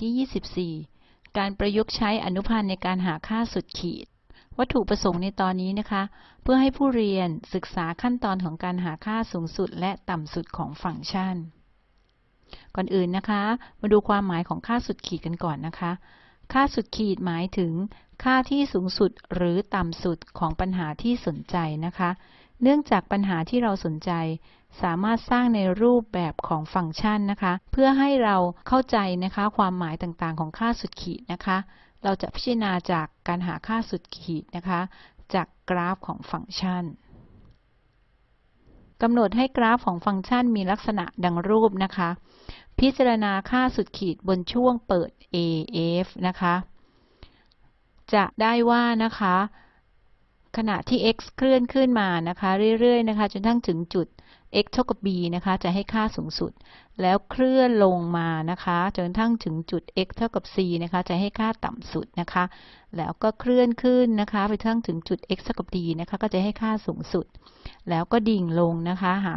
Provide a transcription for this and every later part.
ที่ 24 การประยุกต์ใช้อนุพันธ์ในการหาค่าสุดขีด วัตถุประสงค์ในตอนนี้นะคะ เพื่อให้ผู้เรียนศึกษาขั้นตอนของการหาค่าสูงสุดและต่ำสุดของฟังก์ชัน ก่อนอื่นนะคะ มาดูความหมายของค่าสุดขีดกันก่อนนะคะ ค่าสุดขีดหมายถึง ค่าที่สูงสุดหรือต่ำสุดของปัญหาที่สนใจนะคะ เนื่องจากปัญหาที่เราสนใจ สามารถสร้างในรูปแบบของฟังก์ชันนะคะ เพื่อให้เราเข้าใจนะคะความหมายต่างๆ ของค่าสุดขีดนะคะ เราจะพิจารณาจากการหาค่าสุดขีดนะคะ จากกราฟของฟังก์ชันกำหนดให้กราฟของฟังก์ชันมีลักษณะดังรูปนะคะ พิจารณาค่าสุดขีดบนช่วงเปิด AF นะคะ จะได้ว่านะคะ ขณะที่ x เคลื่อนขึ้นมานะคะ เรื่อยๆนะคะ จนทั้งถึงจุด x เท่ากับ b นะคะ จะให้ค่าสูงสุด แล้วเคลื่อนลงมานะคะจนทั้งถึงจุด x เท่ากับ c นะคะ จะให้ค่าต่ำสุดนะคะ แล้วก็เคลื่อนขึ้นนะคะ ไปทั้งถึงจุด x เท่ากับ d นะคะ ก็จะให้ค่าสูงสุด แล้วก็ดิ่งลงนะคะหา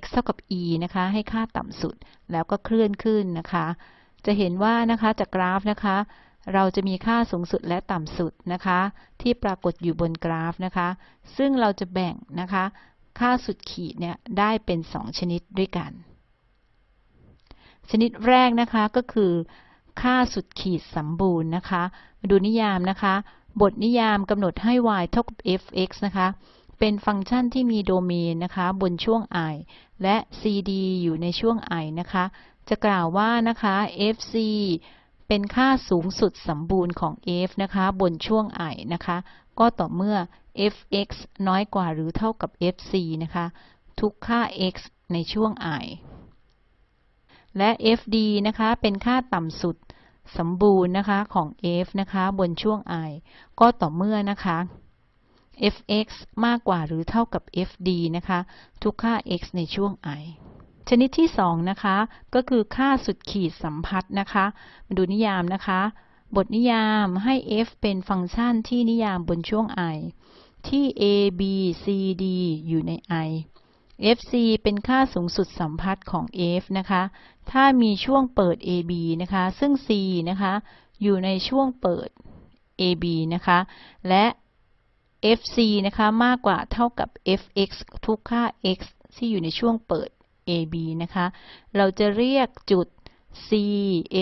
x เท่ากับ e นะคะ ให้ค่าต่ำสุด แล้วก็เคลื่อนขึ้นนะคะ จะเห็นว่านะคะจากกราฟนะคะ เราจะมีค่าสูงสุดและต่ำสุดนะคะ ที่ปรากฏอยู่บนกราฟนะคะ ซึ่งเราจะแบ่งนะคะ ค่าสุดขีดเนี่ยได้เป็น 2 ชนิดด้วยกัน ชนิดแรกนะคะก็คือ ค่าสุดขีดสมบูรณ์นะคะ มาดูนิยามนะคะ บทนิยามกำหนดให้ y เท่ากับ f(x) นะคะ เป็นฟังก์ชันที่มีโดเมนนะคะ บนช่วง i และ cd อยู่ในช่วง i นะคะ จะกล่าวว่านะคะ fc เป็นค่าสูงสุดสมบูรณ์ของ f นะคะ บนช่วง i นะคะ ก็ต่อเมื่อ f(x) น้อยกว่าหรือเท่ากับ fc นะคะ ทุกค่า x ในช่วง i และ fd นะคะ เป็นค่าต่ำสุดสมบูรณ์นะคะของ f นะคะ บนช่วง i ก็ต่อเมื่อนะคะ fx มากกว่าหรือเท่ากับ fd นะคะ ทุกค่า x ในช่วง i ชนิดที่2นะคะก็คือค่าสุดขีดสัมพัทธ์นะคะมาดูนิยามนะคะ บทนิยามให้ f เป็นฟังก์ชันที่นิยามบนช่วง i ที่ a b c d อยู่ใน i fc เป็นค่าสูงสุดสัมพัทธ์ของ f นะคะ ถ้ามีช่วงเปิด ab นะคะ ซึ่ง c นะคะ อยู่ในช่วงเปิด ab นะคะ และ fc นะคะ มากกว่าเท่ากับ fx ทุกค่า x ที่อยู่ในช่วงเปิด AB นะคะ เราจะเรียกจุด C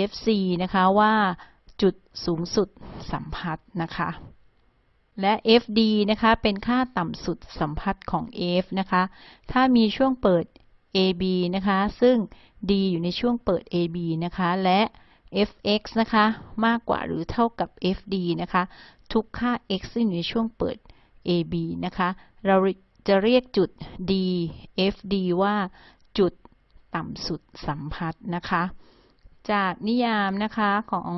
FC นะคะว่าจุดสูงสุดสัมพัทธ์นะคะ และ FD นะคะ เป็นค่าต่ำสุดสัมพัทธ์ของ F นะคะ ถ้ามีช่วงเปิด AB นะคะ ซึ่ง D อยู่ในช่วงเปิด AB นะคะ และ fx นะคะ มากกว่าหรือเท่ากับ fd นะคะ ทุกค่า x ที่อยู่ในช่วงเปิด ab นะคะ เราจะเรียกจุด d fd ว่า จุดต่ำสุดสัมพัทธ์นะคะ จากนิยามนะคะของ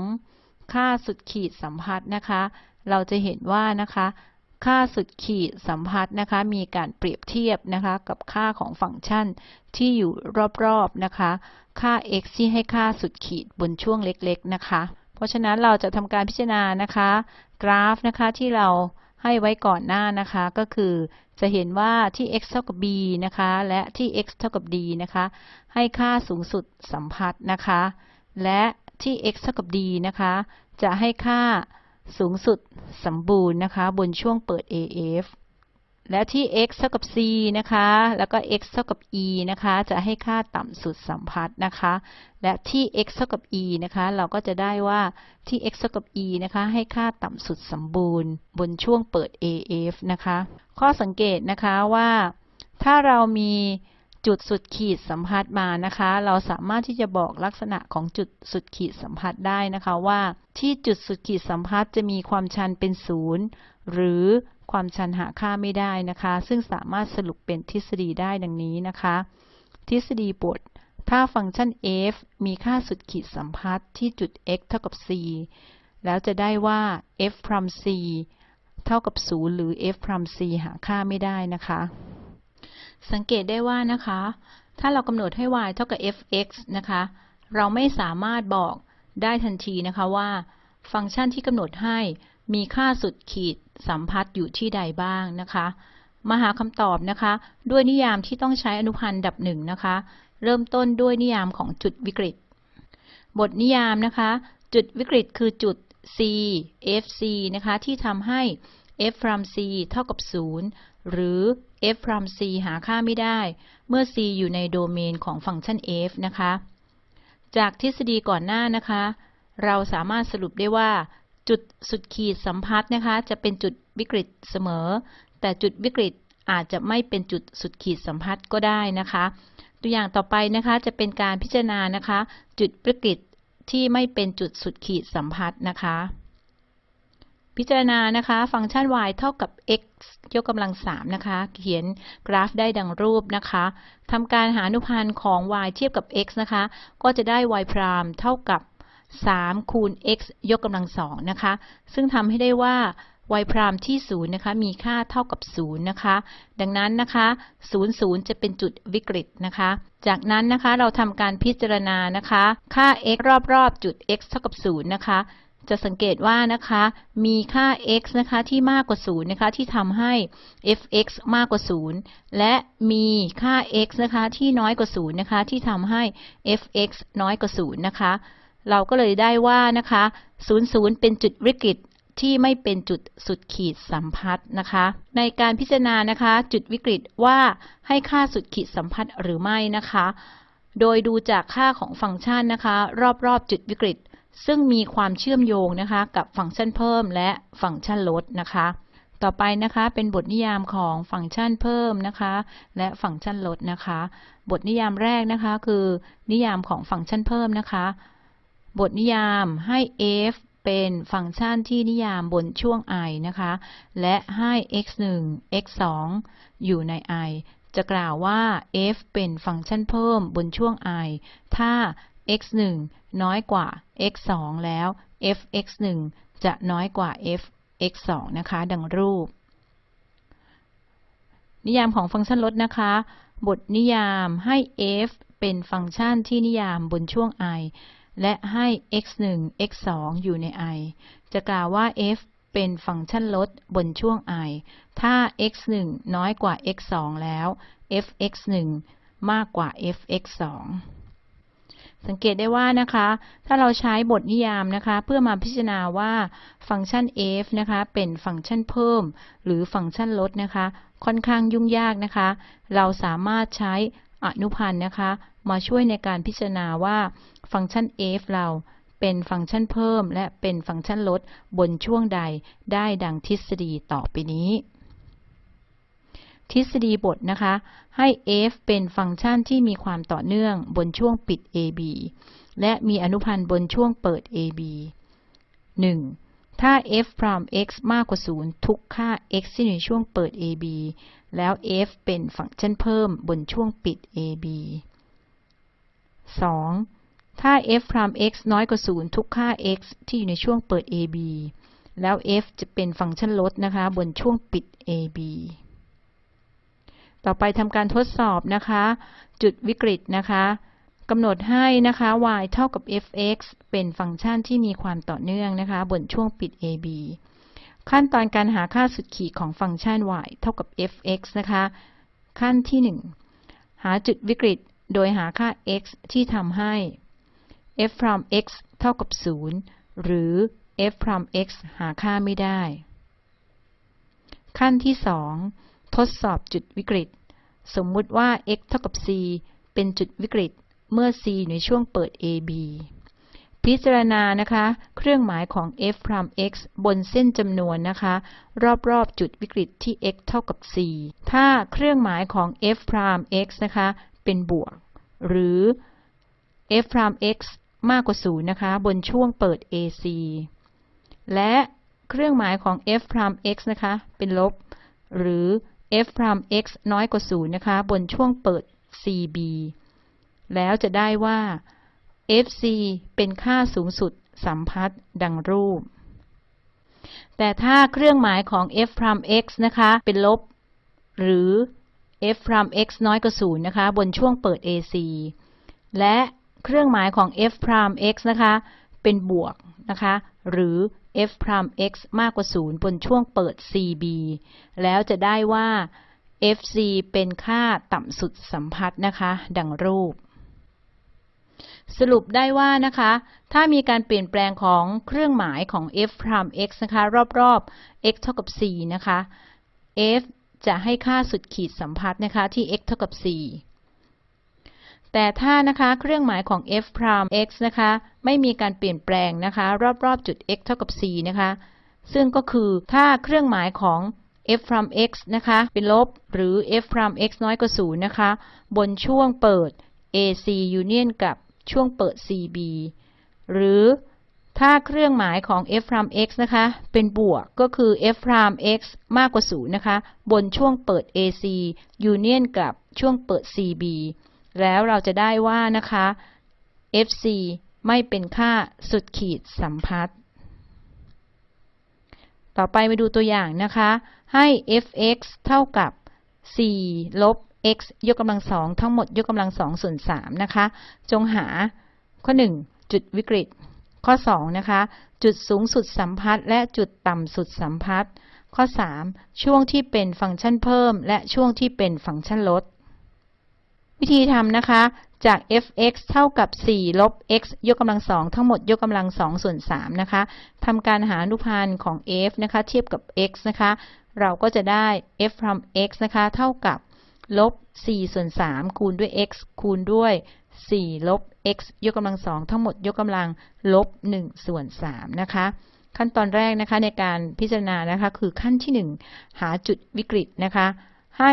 ค่าสุดขีดสัมพัทธ์นะคะ เราจะเห็นว่านะคะ ค่าสุดขีดสัมพัทธ์นะคะ มีการเปรียบเทียบนะคะ กับค่าของฟังก์ชันที่อยู่รอบๆนะคะ ค่า x ที่ให้ค่าสุดขีดบนช่วงเล็กๆนะคะ เพราะฉะนั้นเราจะทำการพิจารณานะคะ กราฟนะคะที่เราให้ไว้ก่อนหน้านะคะก็คือ จะเห็นว่าที่ x เท่ากับ b นะคะ และที่ x เท่ากับ d นะคะ ให้ค่าสูงสุดสัมพัทธ์นะคะ และที่ x เท่ากับ d นะคะ จะให้ค่าสูงสุดสมบูรณ์นะคะ บนช่วงเปิด AF และที่ x เท่ากับ c นะคะ แล้วก็ x เท่ากับ e นะคะ จะให้ค่าต่ำสุดสัมพัทธ์นะคะ และที่ x เท่ากับ e นะคะ เราก็จะได้ว่าที่ x เท่ากับ e นะคะ ให้ค่าต่ำสุดสมบูรณ์ บนช่วงเปิด AF นะคะ ข้อสังเกตนะคะว่า ถ้าเรามีจุดสุดขีดสัมพัทธ์มานะคะ เราสามารถที่จะบอกลักษณะของจุดสุดขีดสัมพัทธ์ได้นะคะว่า ที่จุดสุดขีดสัมพัทธ์จะมีความชันเป็นศูนย์หรือ ความชันหาค่าไม่ได้นะคะ ซึ่งสามารถสรุปเป็นทฤษฎีได้ดังนี้นะคะ ทฤษฎีบท ถ้าฟังก์ชัน f มีค่าสุดขีดสัมพัทธ์ที่จุด x เท่ากับ c แล้วจะได้ว่า f พร m c เท่ากับ 0 หรือ f พร m c หาค่าไม่ได้นะคะ สังเกตได้ว่านะคะ ถ้าเรากำหนดให้ y เท่ากับ f(x) นะคะ เราไม่สามารถบอกได้ทันทีนะคะว่า ฟังก์ชันที่กำหนดให้มีค่าสุดขีด สัมพัทธ์อยู่ที่ใดบ้างนะคะ มาหาคำตอบนะคะ ด้วยนิยามที่ต้องใช้อนุพันธ์ดับหนึ่งนะคะ เริ่มต้นด้วยนิยามของจุดวิกฤต บทนิยามนะคะ จุดวิกฤตคือจุด c fc นะคะ ที่ทำให้ f from c เท่ากับ 0 หรือ f from c หาค่าไม่ได้ เมื่อ c อยู่ในโดเมนของฟังก์ชัน f นะคะ จากทฤษฎีก่อนหน้านะคะ เราสามารถสรุปได้ว่า จุดสุดขีดสัมพัทธ์นะคะ จะเป็นจุดวิกฤตเสมอ แต่จุดวิกฤตอาจจะไม่เป็นจุดสุดขีดสัมพัทธ์ก็ได้นะคะ ตัวอย่างต่อไปนะคะจะเป็นการพิจารณานะคะ จุดวิกฤตที่ไม่เป็นจุดสุดขีดสัมพัทธ์นะคะ พิจารณานะคะ ฟังก์ชัน y เท่ากับ x ยกกำลัง3นะคะ เขียนกราฟได้ดังรูปนะคะทำการหาอนุพันธ์ของ y เทียบกับ x นะคะ ก็จะได้ y พรามเท่ากับ 3 คูณ x ยกกำลัง2นะคะ ซึ่งทำให้ได้ว่า y พรามที่ 0 นะคะ มีค่าเท่ากับ 0 นะคะ ดังนั้นนะคะ 0 0 จะเป็นจุดวิกฤตนะคะ จากนั้นนะคะ เราทำการพิจารณานะคะ ค่า x รอบๆ จุด x เท่ากับ 0 นะคะ จะสังเกตว่านะคะ มีค่า x นะคะที่มากกว่า 0 นะคะ ที่ทำให้ f(x) มากกว่า 0 และมีค่า x นะคะที่น้อยกว่า 0 นะคะ ที่ทำให้ f(x) น้อยกว่า 0 นะคะ เราก็เลยได้ว่านะคะ 00 เป็นจุดวิกฤตที่ไม่เป็นจุดสุดขีดสัมพัทธ์นะคะ ในการพิจารณานะคะ จุดวิกฤตว่าให้ค่าสุดขีดสัมพัทธ์หรือไม่นะคะ โดยดูจากค่าของฟังก์ชันนะคะ รอบๆ จุดวิกฤต ซึ่งมีความเชื่อมโยงนะคะ กับฟังก์ชันเพิ่มและฟังก์ชันลดนะคะ ต่อไปนะคะเป็นบทนิยามของฟังก์ชันเพิ่มนะคะ และฟังก์ชันลดนะคะ บทนิยามแรกนะคะ คือ นิยามของฟังก์ชันเพิ่มนะคะ บทนิยามให้ f เป็นฟังก์ชันที่นิยามบนช่วง i นะคะ และให้ x 1 x 2อยู่ใน i จะกล่าวว่า f เป็นฟังก์ชันเพิ่มบนช่วง i ถ้า x 1น้อยกว่า x 2แล้ว f x 1จะน้อยกว่า f x 2นะคะ ดังรูป นิยามของฟังก์ชันลดนะคะ บทนิยามให้ f เป็นฟังก์ชันที่นิยามบนช่วง i และให้ x 1 x 2อยู่ใน i จะกล่าวว่า f เป็นฟังก์ชันลดบนช่วง i ถ้า x 1น้อยกว่า x 2แล้ว f x 1มากกว่า f x 2สังเกตได้ว่านะคะ ถ้าเราใช้บทนิยามนะคะ เพื่อมาพิจารณาว่าฟังก์ชัน f นะคะ เป็นฟังก์ชันเพิ่ม หรือฟังก์ชันลดนะคะ ค่อนข้างยุ่งยากนะคะ เราสามารถใช้อนุพันธ์นะคะ มาช่วยในการพิจารณาว่า ฟังก์ชัน f เราเป็นฟังก์ชันเพิ่ม และเป็นฟังก์ชันลดบนช่วงใดได้ดังทฤษฎีต่อไปนี้ ทฤษฎีบทนะคะ ให้ f เป็นฟังก์ชันที่มีความต่อเนื่องบนช่วงปิด ab และมีอนุพันธ์บนช่วงเปิด ab 1. ถ้า f พราม x มากกว่า 0 ทุกค่า x ที่ในช่วงเปิด ab แล้ว f เป็นฟังก์ชันเพิ่มบนช่วงปิด ab 2. ถ้า f พราม x น้อยกว่า 0 ทุกค่า x ที่อยู่ในช่วงเปิด ab แล้ว f จะเป็นฟังก์ชันลดนะคะ บนช่วงปิด ab ต่อไปทำการทดสอบนะคะ จุดวิกฤตนะคะกำหนดให้นะคะ y เท่ากับ f(x) เป็นฟังก์ชันที่มีความต่อเนื่องนะคะ บนช่วงปิด ab ขั้นตอนการหาค่าสุดขีดของฟังก์ชัน y เท่ากับ f(x) นะคะ ขั้นที่ 1 หาจุดวิกฤต โดยหาค่า x ที่ทำให้ f from x เท่ากับ 0 หรือ f from x หาค่าไม่ได้ ขั้นที่ 2 ทดสอบจุดวิกฤต สมมุติว่า x เท่ากับ c เป็นจุดวิกฤต เมื่อ c ในช่วงเปิด ab พิจารณานะคะ เครื่องหมายของ f prime x บนเส้นจำนวนนะคะ รอบๆ จุดวิกฤตที่ x เท่ากับ c ถ้าเครื่องหมายของ f prime x นะคะ เป็นบวก หรือ f prime x มากกว่า0นะคะ บนช่วงเปิด ac และเครื่องหมายของ f prime x นะคะ เป็นลบ หรือ f prime x น้อยกว่า0นะคะ บนช่วงเปิด cb แล้วจะได้ว่า fc เป็นค่าสูงสุดสัมพัทธ์ดังรูป แต่ถ้าเครื่องหมายของ f prime x นะคะ เป็นลบ หรือ f prime x น้อยกว่า0นะคะ บนช่วงเปิด ac และ เครื่องหมายของ f prime x นะคะ เป็นบวกนะคะ หรือ f prime x มากกว่า 0 บนช่วงเปิด cb แล้วจะได้ว่า fc เป็นค่าต่ำสุดสัมพัทธ์นะคะ ดังรูป สรุปได้ว่านะคะ ถ้ามีการเปลี่ยนแปลงของเครื่องหมายของ f prime x นะคะ รอบๆ x เท่ากับ 4 นะคะ f จะให้ค่าสุดขีดสัมพัทธ์นะคะที่ x เท่ากับ 4 แต่ถ้านะคะเครื่องหมายของ f prime x นะคะไม่มีการเปลี่ยนแปลงนะคะรอบๆจุด x เท่ากับ4นะคะซึ่งก็คือถ้าเครื่องหมายของ f prime x นะคะเป็นลบหรือ f prime x น้อยกว่า0นะคะบนช่วงเปิด AC union กับช่วงเปิด CB หรือถ้าเครื่องหมายของ f prime x นะคะเป็นบวกก็คือ f prime x มากกว่า0นะคะบนช่วงเปิด AC union กับช่วงเปิด CB แล้วเราจะได้ว่านะคะ FC ไม่เป็นค่าสุดขีดสัมพัทธ์ต่อไปมาดูตัวอย่างนะคะ ให้ fx เท่ากับ 4 ลบ x ยกกำลังสองทั้งหมดยกกำลังสองส่วน3นะคะ จงหาข้อ 1 จุดวิกฤต ข้อ 2 นะคะ จุดสูงสุดสัมพัทธ์และจุดต่ำสุดสัมพัทธ์ข้อ 3 ช่วงที่เป็นฟังก์ชันเพิ่ม และช่วงที่เป็นฟังก์ชันลด วิธีทำนะคะจาก f(x) เท่ากับ 4 ลบ x ยกกำลังสองทั้งหมดยกกำลังสองส่วน3นะคะทำการหาอนุพันธ์ของ f นะคะ เทียบกับ x นะคะ เราก็จะได้ f from x นะคะ เท่ากับลบ 4 ส่วน 3 คูณด้วย x คูณด้วย 4 ลบ x ยกกำลังสองทั้งหมดยกกำลังลบ 1 ส่วน 3 นะคะ ขั้นตอนแรกนะคะในการพิจารณานะคะ คือขั้นที่ 1 หาจุดวิกฤตนะคะ ให้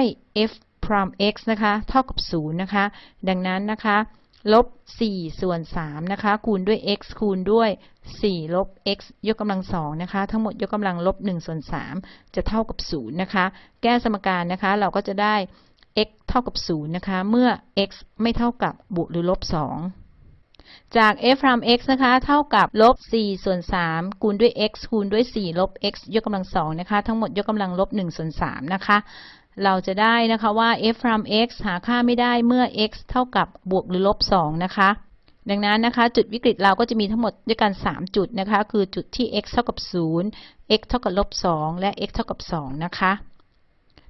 f prime x นะคะ เท่ากับ 0 นะคะ ดังนั้นนะคะลบ 4 ส่วน 3 นะคะ คูณด้วย x คูณด้วย 4 ลบ x ยกกำลังสองนะคะ ทั้งหมดยกกำลังลบ 1 ส่วน 3 จะเท่ากับ 0 นะคะ แก้สมการนะคะ เราก็จะได้ x เท่ากับ 0 นะคะ เมื่อ x ไม่เท่ากับบวกหรือลบ 2 จาก f from x นะคะ เท่ากับลบ 4 ส่วน 3 คูณด้วย x คูณด้วย 4 ลบ x ยกกำลังสองนะคะ ทั้งหมดยกกำลังลบ 1 ส่วน 3 นะคะ เราจะได้นะคะว่า f from x หาค่าไม่ได้เมื่อ x เท่ากับบวกหรือลบ 2 นะคะ ดังนั้นนะคะจุดวิกฤตเราก็จะมีทั้งหมดด้วยกัน 3 จุดนะคะ คือจุดที่ x เท่ากับ 0 x เท่ากับลบ 2 และ x เท่ากับ 2 นะคะ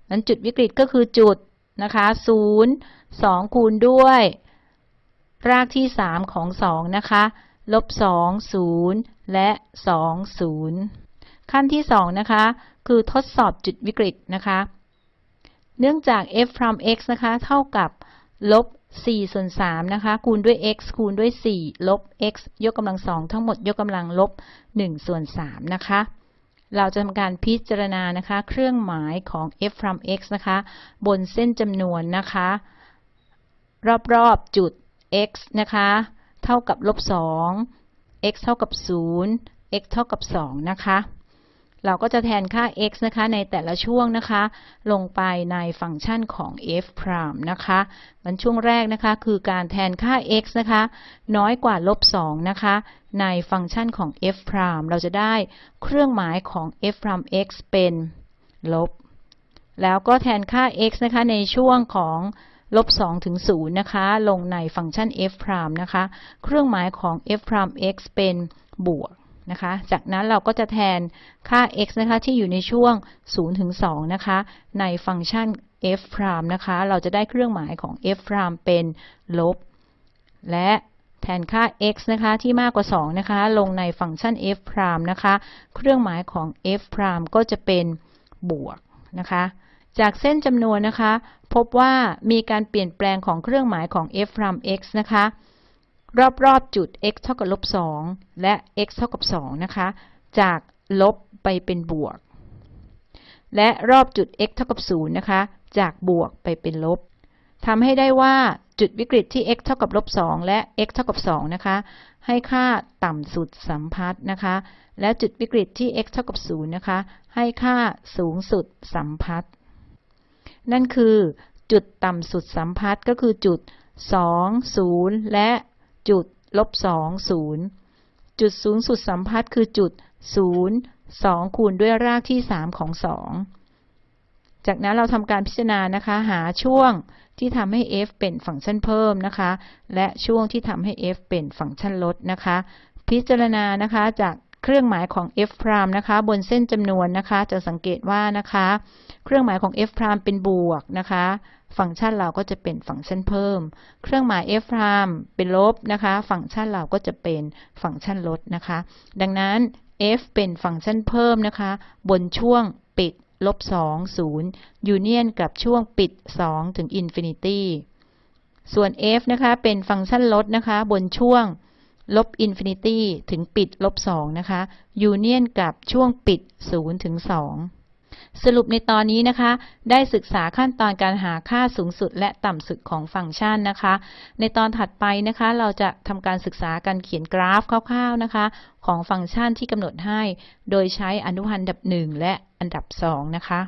นั้นจุดวิกฤตก็คือจุดนะคะศูนย์สองคูณด้วย รากที่สามของสองนะคะลบสองศูนย์และสองศูนย์ขั้นที่สองนะคะ คือทดสอบจุดวิกฤตนะคะ เนื่องจาก f from x นะคะ เท่ากับลบ4ส่วน3นะคะ คูณด้วย x คูณด้วย 4 ลบ x ยกกำลังสองทั้งหมดยกกำลังลบ1ส่วน3นะคะ เราจะทำการพิจารณานะคะ เครื่องหมายของ f from x นะคะ บนเส้นจำนวนนะคะ รอบๆจุด x นะคะ เท่ากับลบ 2 x เท่ากับ 0 x เท่ากับ 2 นะคะ เราก็จะแทนค่า x นะคะในแต่ละช่วงนะคะ ลงไปในฟังก์ชันของ f prime นะคะมันช่วงแรกนะคะคือการแทนค่า x นะคะ น้อยกว่าลบ2นะคะ ในฟังก์ชันของ f prime เราจะได้เครื่องหมายของ f prime x เป็นลบ แล้วก็แทนค่า x นะคะในช่วงของลบ2ถึง0นะคะ ลงในฟังก์ชัน f prime นะคะ เครื่องหมายของ f prime x เป็นบวก นะคะ จากนั้นเราก็จะแทนค่า x นะคะที่อยู่ในช่วง 0 ถึง 2 นะคะ ในฟังก์ชัน f prime นะคะ เราจะได้เครื่องหมายของ f prime เป็นลบ และแทนค่า x นะคะที่มากกว่า 2 นะคะ ลงในฟังก์ชัน f prime นะคะ เครื่องหมายของ f prime ก็จะเป็นบวกนะคะ จากเส้นจำนวนนะคะ พบว่ามีการเปลี่ยนแปลงของเครื่องหมายของ f prime x นะคะ รอบๆจุด x เท่ากับลบ2และ x เท่ากับ2นะคะ จากลบไปเป็นบวก และรอบจุด x เท่ากับ0นะคะ จากบวกไปเป็นลบทำให้ได้ว่าจุดวิกฤตที่ x เท่ากับลบ2และ x เท่ากับ2นะคะ ให้ค่าต่ำสุดสัมพัทธ์นะคะ และจุดวิกฤตที่ x เท่ากับ0นะคะ ให้ค่าสูงสุดสัมพัทธ์ นั่นคือจุดต่ำสุดสัมพัทธ์ก็คือจุด 2 0 และ จุดลบสองศูนย์จุดสูงสุดสัมพัทธ์คือจุดศูนย์สองคูณด้วยรากที่สามของสองจากนั้นเราทำการพิจารณานะคะ หาช่วงที่ทำให้ f เป็นฟังก์ชันเพิ่มนะคะ และช่วงที่ทำให้ f เป็นฟังก์ชันลดนะคะ พิจารณานะคะจากเครื่องหมายของ f prime นะคะ บนเส้นจำนวนนะคะ จะสังเกตว่านะคะ เครื่องหมายของ f prime เป็นบวกนะคะ ฟังก์ชันเราก็จะเป็นฟังก์ชันเพิ่ม เครื่องหมาย f prime เป็นลบนะคะ ฟังก์ชันเราก็จะเป็นฟังก์ชันลดนะคะ ดังนั้น f เป็นฟังก์ชันเพิ่มนะคะ บนช่วงปิดลบ2 0ยูเนียนกับช่วงปิด 2 ถึง infinity ส่วน f นะคะเป็นฟังก์ชันลดนะคะ บนช่วงลบ infinity ถึงปิดลบ2นะคะยูเนียนกับช่วงปิด 0 ถึง 2 สรุปในตอนนี้นะคะ ได้ศึกษาขั้นตอนการหาค่าสูงสุดและต่ำสุดของฟังก์ชันนะคะ ในตอนถัดไปนะคะ เราจะทำการศึกษาการเขียนกราฟคร่าวๆนะคะ ของฟังก์ชันที่กำหนดให้ โดยใช้อนุพันธ์อันดับ1และอันดับ2นะคะ